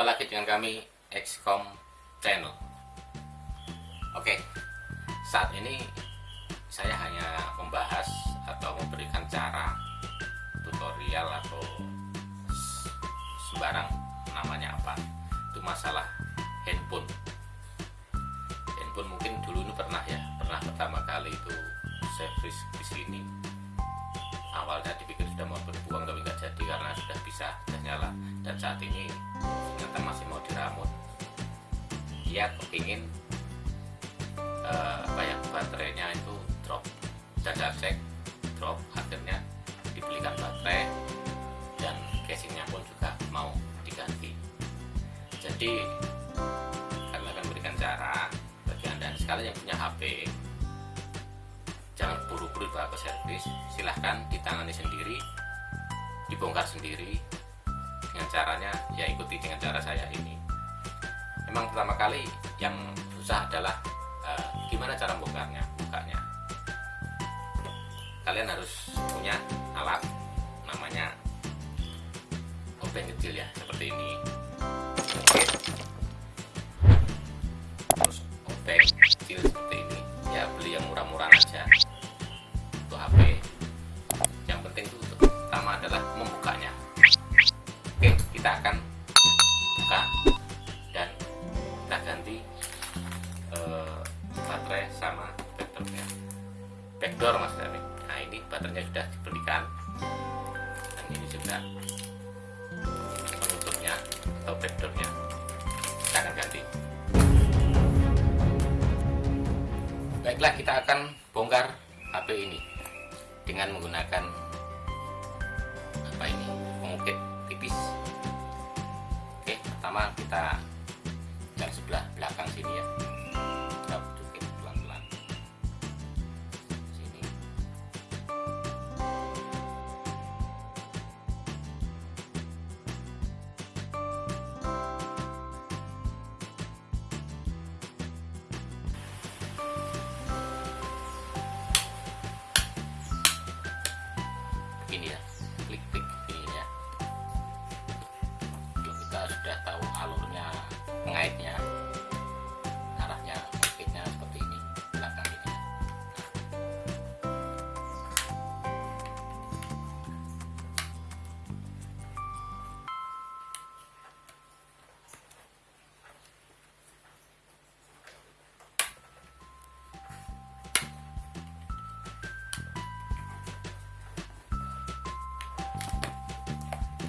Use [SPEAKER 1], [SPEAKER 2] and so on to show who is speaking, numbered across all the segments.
[SPEAKER 1] jumpa lagi dengan kami XCOM Channel. Oke, saat ini saya hanya membahas atau memberikan cara tutorial atau sembarang namanya apa. Itu masalah handphone. Handphone mungkin dulu ini pernah ya pernah pertama kali itu servis di sini awalnya dipikir sudah mau berbuang tapi nggak jadi karena sudah bisa sudah nyala. Dan saat ini ternyata masih mau diramut. Dia kepingin uh, apa ya baterainya itu drop. Saya cek drop akhirnya dibelikan baterai dan casingnya pun juga mau diganti. Jadi kami akan berikan cara bagi anda. Sekali yang punya HP buru-buru bawa ke servis silahkan ditangani sendiri dibongkar sendiri dengan caranya ya ikuti dengan cara saya ini. Memang pertama kali yang susah adalah uh, gimana cara bongkarnya bukanya kalian harus punya alat namanya obeng kecil ya seperti ini. Terus obeng kecil seperti ini. Ya beli yang murah-murah backdoor mas Dami nah ini baterainya sudah dibelikan. Dan ini juga penutupnya atau backdoornya. Kita akan ganti. Baiklah kita akan bongkar HP ini dengan menggunakan apa ini? Pengukit tipis. Oke pertama kita opinion.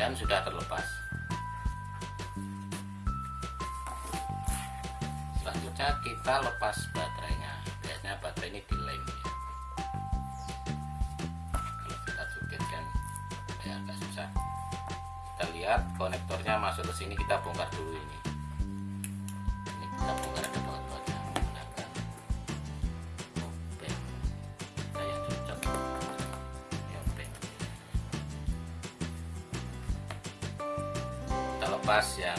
[SPEAKER 1] Dan sudah terlepas. Selanjutnya kita lepas baterainya. Biasanya baterai ini dilem ya. kalau kita cukit kan ya agak susah. Kita lihat konektornya masuk ke sini kita bongkar dulu ini lepas yang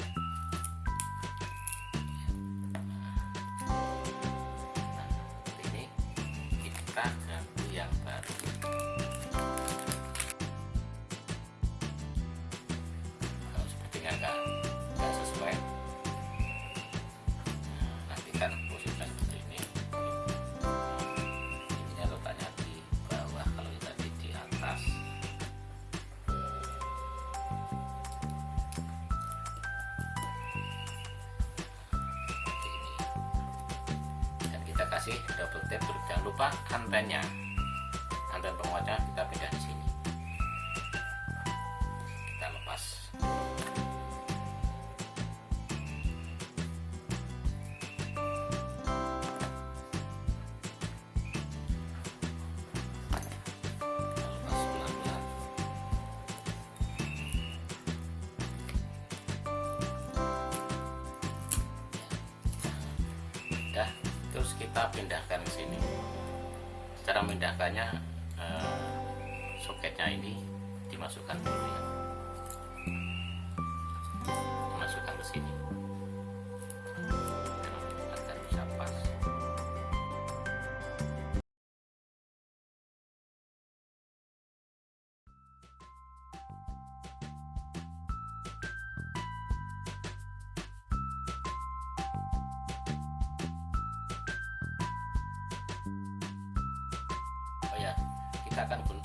[SPEAKER 1] kasih double tap jangan lupa antennya anten penguatnya kita pindah di sini. pindahkan ke sini. Cara pindahkannya uh, soketnya ini dimasukkan ke sini. misalkan pun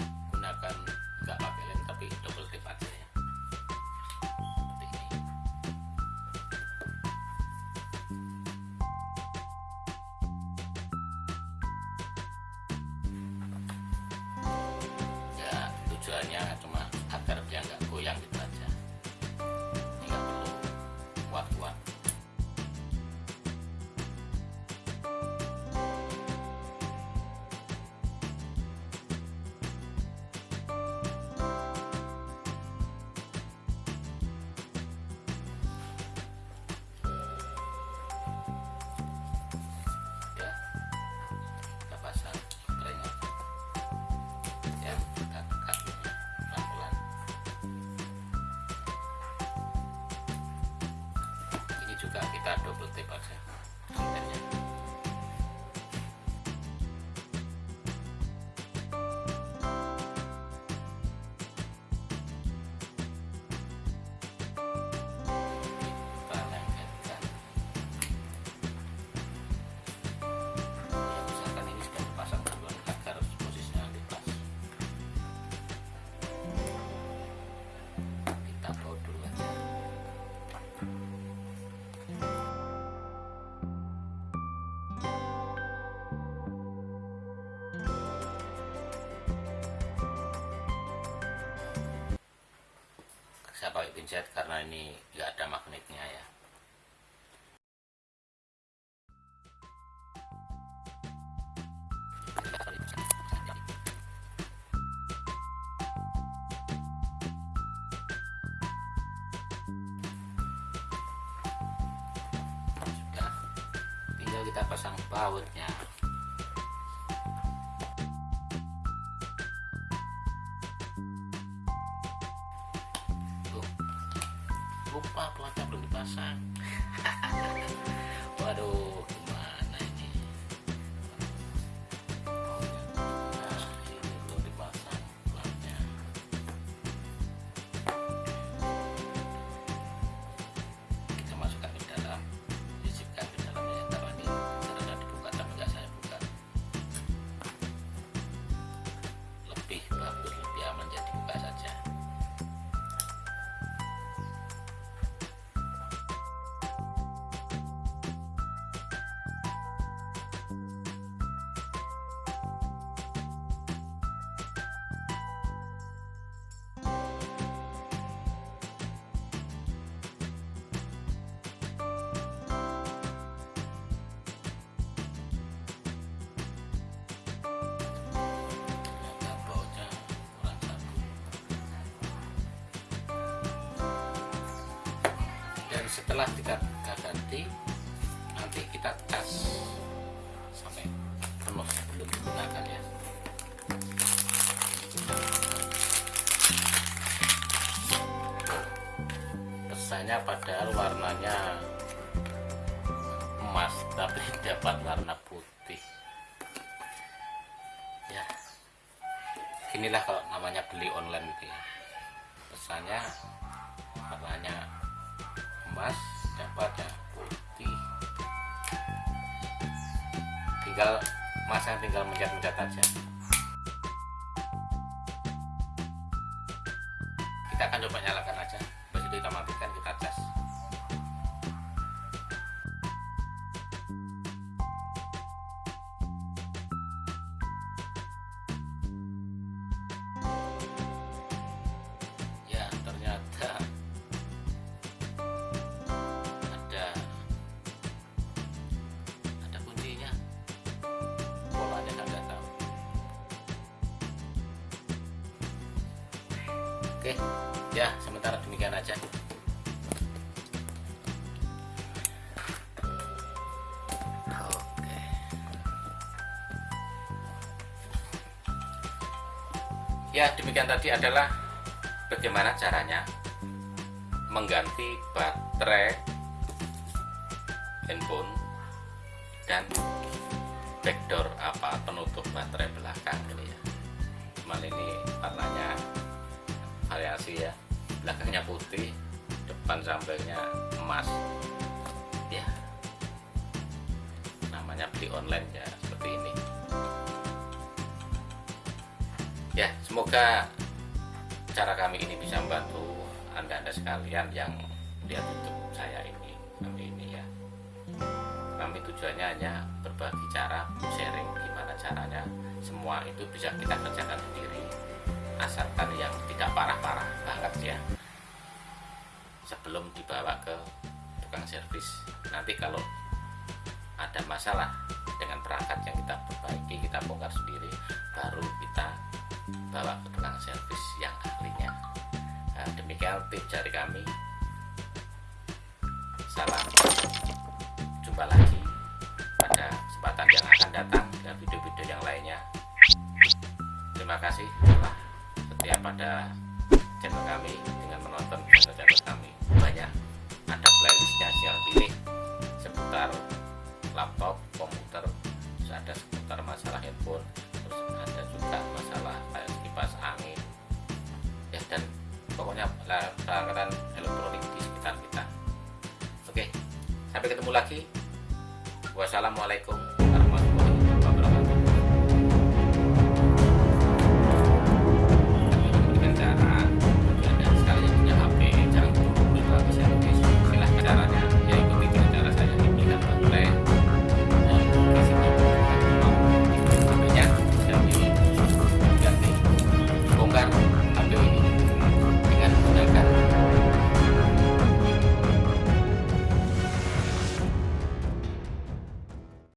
[SPEAKER 1] pakai pinset karena ini nggak ada magnetnya ya. Sudah tinggal kita pasang bautnya awesome. Setelah kita, ganti nanti kita cas sampai penuh sebelum digunakan ya. Pesannya padahal warnanya emas tapi dapat warna putih. Ya inilah kalau namanya beli online gitu ya. Pesannya dapatnya putih. Tinggal masang tinggal mencet-mencet aja. Kita akan coba nyalakan oke ya sementara demikian aja. Ya demikian tadi adalah bagaimana caranya mengganti baterai handphone dan backdoor apa penutup baterai belakang gitu ya. Cuman ini warnanya variasi ya. Belakangnya putih depan sampingnya emas. Ya. Namanya beli online ya seperti ini. Ya semoga cara kami ini bisa membantu anda-anda sekalian yang lihat YouTube saya ini kami ini ya. Kami tujuannya hanya berbagi cara sharing gimana caranya semua itu bisa kita kerjakan sendiri asalkan yang tidak parah-parah banget ya. Sebelum dibawa ke tukang servis nanti kalau ada masalah dengan perangkat yang kita perbaiki kita bongkar sendiri baru kita bawa ke tukang servis yang ahlinya. Nah, demikian tips dari kami. Salam. Jumpa lagi pada kesempatan yang akan datang dan video-video yang lainnya. Terima kasih. telah setia pada channel kami